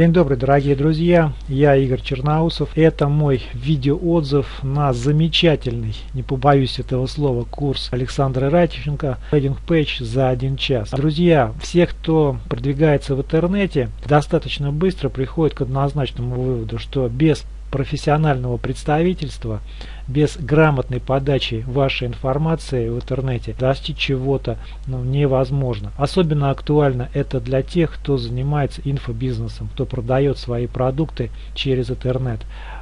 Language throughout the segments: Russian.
День добрый, дорогие друзья, я Игорь Черноусов. Это мой видеоотзыв на замечательный, не побоюсь этого слова, курс Александра Ратиченко «Лендинг Page за один час». Друзья, все, кто продвигается в интернете, достаточно быстро приходит к однозначному выводу, что без профессионального представительства, без грамотной подачи вашей информации в интернете достичь чего-то ну, невозможно. Особенно актуально это для тех, кто занимается инфобизнесом, кто продает свои продукты через интернет.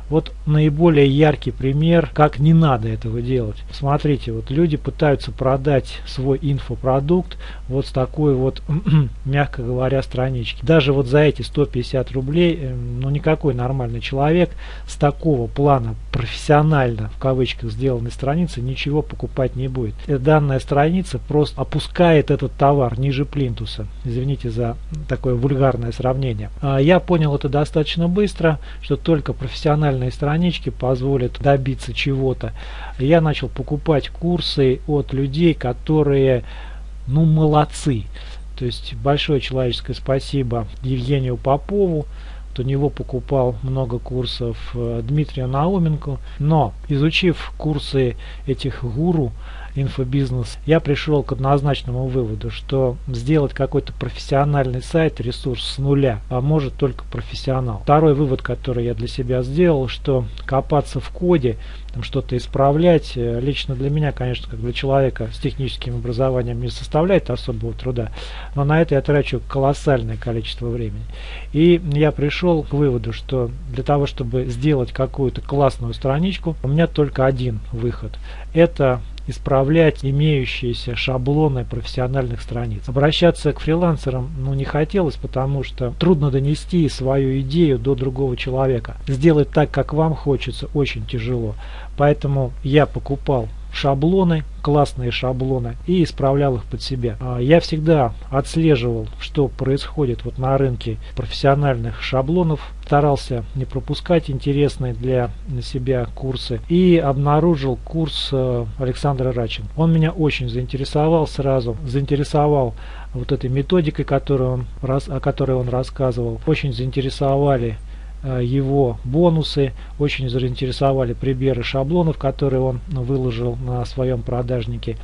Вот наиболее яркий пример, как не надо этого делать. Смотрите, вот люди пытаются продать свой инфопродукт вот с такой вот, мягко говоря, странички. Даже вот за эти 150 рублей, эм, ну никакой нормальный человек с такого плана профессионально, в кавычках, сделанной страницы ничего покупать не будет. Э, данная страница просто опускает этот товар ниже плинтуса. Извините за такое вульгарное сравнение. А я понял это достаточно быстро, что только профессиональные странички позволят добиться чего-то. Я начал покупать курсы от людей, которые, ну, молодцы. То есть большое человеческое спасибо Евгению Попову. У него покупал много курсов э, Дмитрия Науменко. Но изучив курсы этих гуру, инфобизнес, я пришел к однозначному выводу, что сделать какой-то профессиональный сайт, ресурс с нуля, а может только профессионал. Второй вывод, который я для себя сделал, что копаться в коде, что-то исправлять, э, лично для меня, конечно, как для человека с техническим образованием не составляет особого труда, но на это я трачу колоссальное количество времени. И я пришел к выводу, что для того, чтобы сделать какую-то классную страничку, у меня только один выход. Это исправлять имеющиеся шаблоны профессиональных страниц. Обращаться к фрилансерам ну, не хотелось, потому что трудно донести свою идею до другого человека. Сделать так, как вам хочется, очень тяжело. Поэтому я покупал шаблоны, классные шаблоны и исправлял их под себя. А, я всегда отслеживал, что происходит вот на рынке профессиональных шаблонов, старался не пропускать интересные для себя курсы и обнаружил курс э, Александра Рачин. Он меня очень заинтересовал сразу, заинтересовал вот этой методикой, которую он, о которой он рассказывал, очень заинтересовали его бонусы, очень заинтересовали примеры шаблонов, которые он выложил на своем продажнике.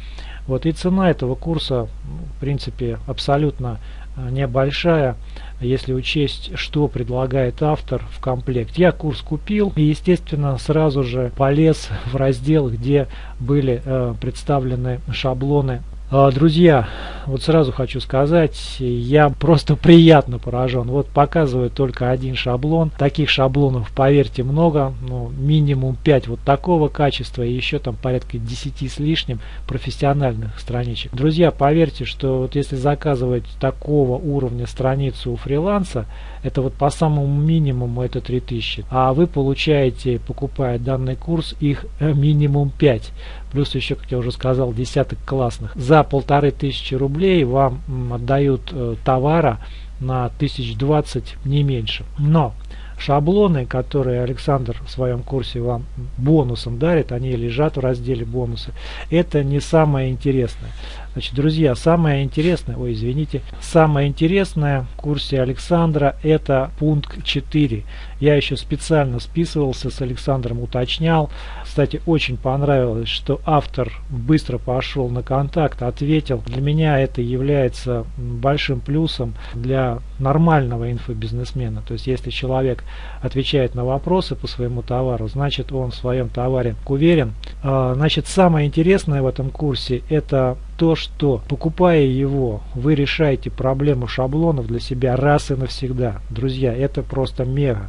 Вот и цена этого курса, в принципе, абсолютно э, небольшая, если учесть, что предлагает автор в комплект. Я курс купил и, естественно, сразу же полез в раздел, где были э, представлены шаблоны друзья, вот сразу хочу сказать, я просто приятно поражен. Вот показываю только один шаблон. Таких шаблонов, поверьте, много. Ну, минимум 5 вот такого качества и еще там порядка 10 с лишним профессиональных страничек. Друзья, поверьте, что вот если заказывать такого уровня страницу у фриланса, это вот по самому минимуму это 3000. А вы получаете, покупая данный курс, их э, минимум 5 плюс еще, как я уже сказал, десяток классных. За полторы тысячи рублей вам отдают э, товара на 1020 не меньше. Но шаблоны, которые Александр в своем курсе вам бонусом дарит, они лежат в разделе бонусы. Это не самое интересное. Значит, друзья, самое интересное, ой, извините, самое интересное в курсе Александра это пункт 4. Я еще специально списывался с Александром, уточнял. Кстати, очень понравилось, что автор быстро пошел на контакт, ответил. Для меня это является большим плюсом для нормального инфобизнесмена. То есть, если человек отвечает на вопросы по своему товару, значит он в своем товаре уверен. А, значит, самое интересное в этом курсе это то, что покупая его, вы решаете проблему шаблонов для себя раз и навсегда. Друзья, это просто мега,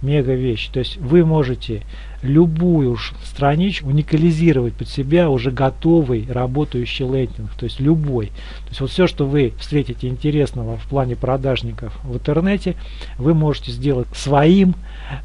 мега вещь. То есть вы можете любую страничку уникализировать под себя уже готовый работающий лендинг, то есть любой. То есть вот все, что вы встретите интересного в плане продажников в интернете, вы можете сделать своим,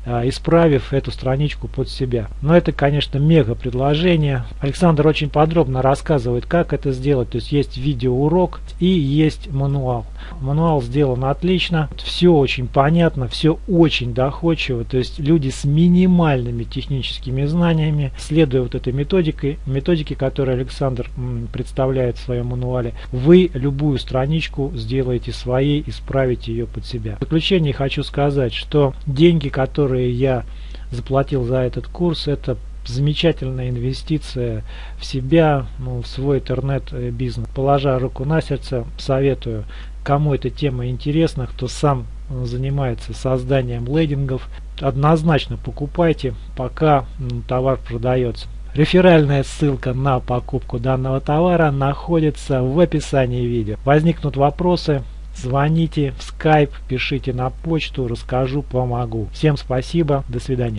а, исправив эту страничку под себя. Но это, конечно, мега предложение. Александр очень подробно рассказывает, как это сделать. То есть есть видеоурок и есть мануал. Мануал сделан отлично, все очень понятно, все очень доходчиво. То есть люди с минимальными техническими техническими знаниями, следуя вот этой методике, методике, которую Александр представляет в своем мануале, вы любую страничку сделаете своей, исправите ее под себя. В заключение хочу сказать, что деньги, которые я заплатил за этот курс, это замечательная инвестиция в себя, ну, в свой интернет-бизнес. Положа руку на сердце, советую, кому эта тема интересна, кто сам занимается созданием лендингов, однозначно покупайте, пока товар продается. Реферальная ссылка на покупку данного товара находится в описании видео. Возникнут вопросы, звоните в Skype, пишите на почту, расскажу, помогу. Всем спасибо, до свидания.